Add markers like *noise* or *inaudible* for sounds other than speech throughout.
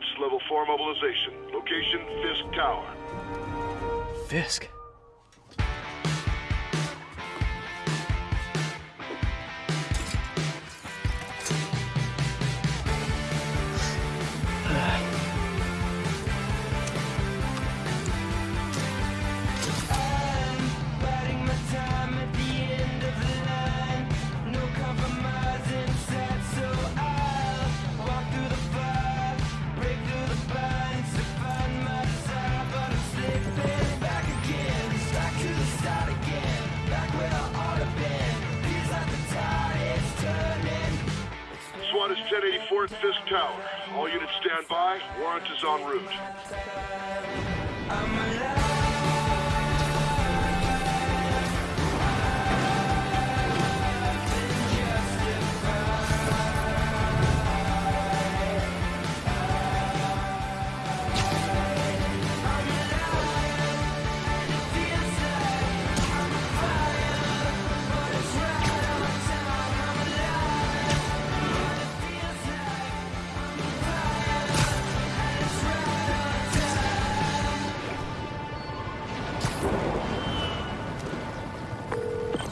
goods, level 4 mobilization. Location, Fisk Tower. Fisk. 1084 at Fisk Tower. All units stand by. Warrant is en route.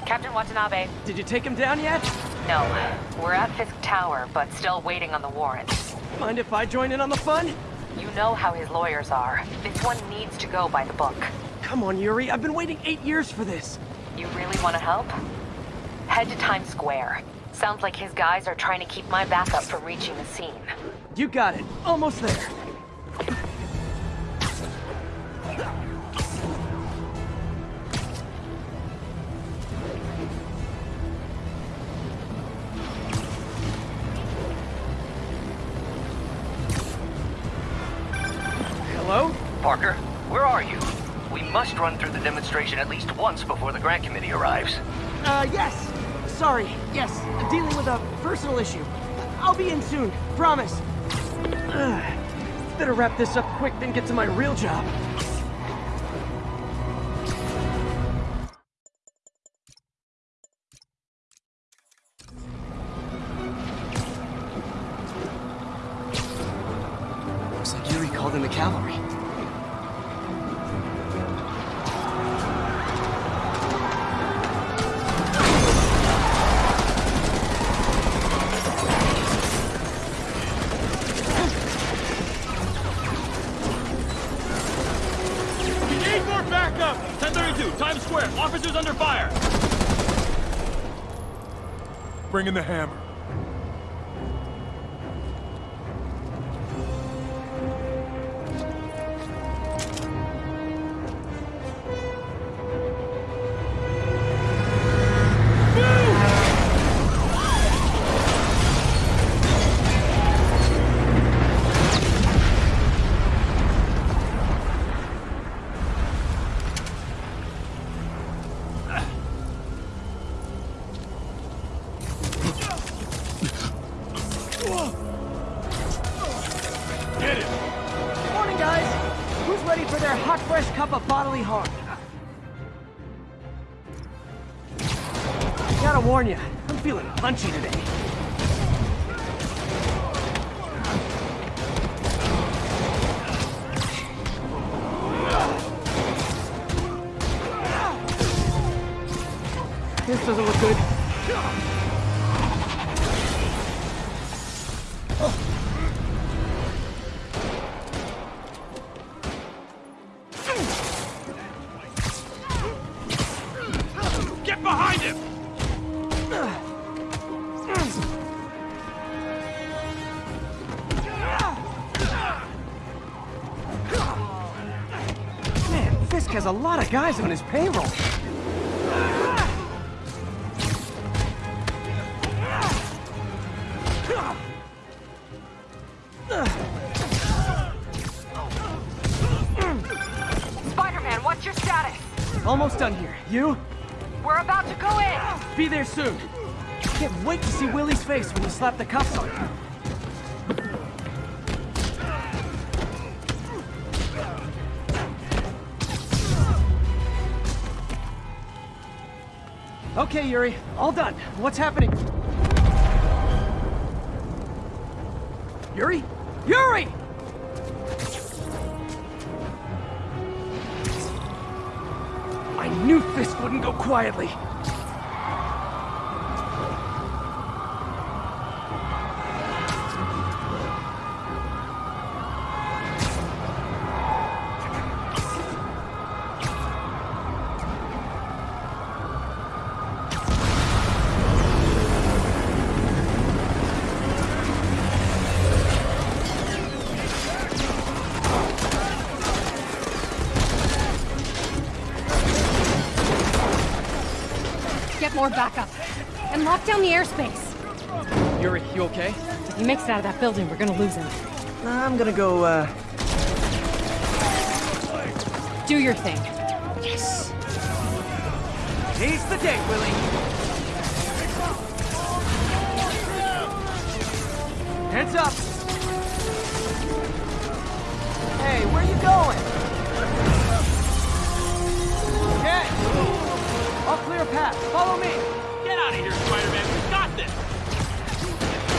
Captain Watanabe. Did you take him down yet? No. We're at Fisk Tower, but still waiting on the warrant. Mind if I join in on the fun? You know how his lawyers are. This one needs to go by the book. Come on, Yuri. I've been waiting eight years for this. You really want to help? Head to Times Square. Sounds like his guys are trying to keep my backup from reaching the scene. You got it. Almost there. Parker, where are you? We must run through the demonstration at least once before the grant committee arrives. Uh, yes. Sorry. Yes. Dealing with a personal issue. I'll be in soon. Promise. Ugh. *sighs* Better wrap this up quick than get to my real job. Bring in the hammer. Cup of bodily harm? Gotta warn you, I'm feeling punchy today. This doesn't look good. Lot of guys on his payroll. Spider-Man, what's your status? Almost done here. You? We're about to go in! Be there soon. Can't wait to see Willie's face when you slap the cuffs on him. Okay, Yuri. All done. What's happening? Yuri? Yuri! I knew this wouldn't go quietly. More backup. And lock down the airspace. Yuri, you okay? If he makes it out of that building, we're gonna lose him. I'm gonna go, uh... Do your thing. Yes! He's the day, Willie! Heads up! Hey, where are you going? Path. Follow me! Get out of here, Spider-Man. We got this.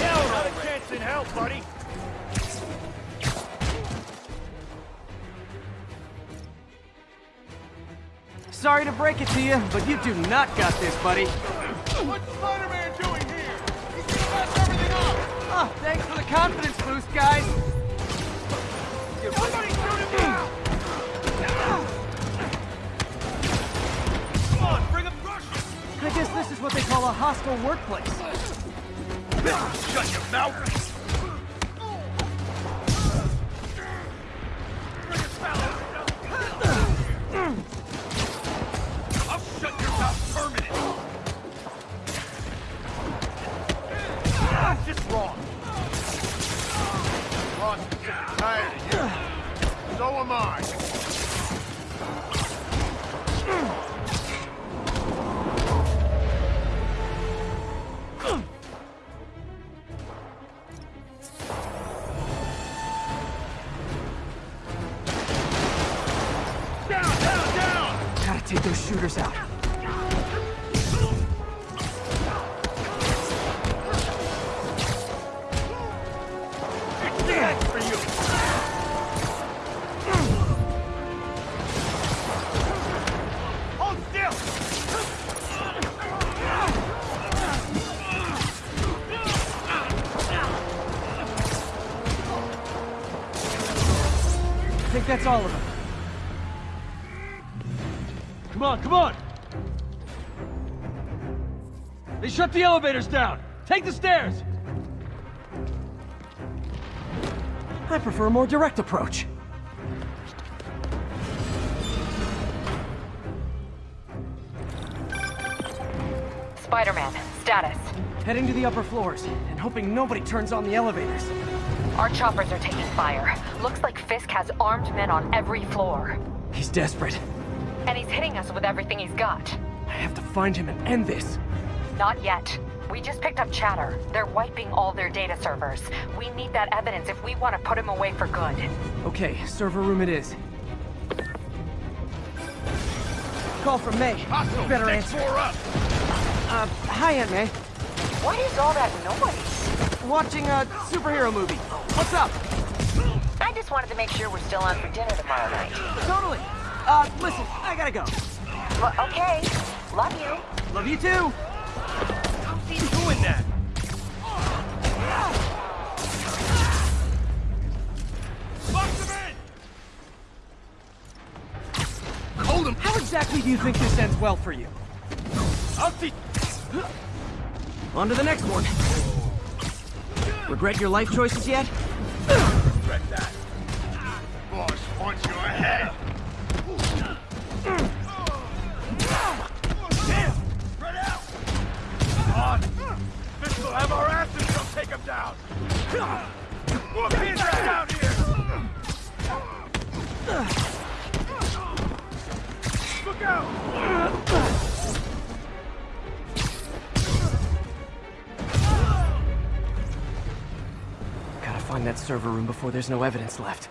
Hell, not a chance in hell, buddy. Sorry to break it to you, but you do not got this, buddy. What's Spider-Man doing here? He's gonna mess everything up! Oh, thanks for the confidence boost, guys. What they call a hostile workplace. Shut your mouth! That's all of them. Come on, come on. They shut the elevators down. Take the stairs. I prefer a more direct approach. Spider-Man, status. Heading to the upper floors, and hoping nobody turns on the elevators. Our choppers are taking fire. Looks like Fisk has armed men on every floor. He's desperate. And he's hitting us with everything he's got. I have to find him and end this. Not yet. We just picked up chatter. They're wiping all their data servers. We need that evidence if we want to put him away for good. Okay, server room it is. Call from May. Hostile, Better take answer. four up! Uh, hi, Aunt May. What is all that noise? Watching a superhero movie. What's up? I just wanted to make sure we're still on for dinner tomorrow night. Totally. Uh, listen, I gotta go. Well, okay. Love you. Love you too. How's he doing that? Box him in! Hold him! How exactly do you think this ends well for you? I'll see. On to the next one. Regret your life choices yet? Regret that. Boss wants your head. On! This will have our asses, he'll take him down! His ass out here! Server room before there's no evidence left.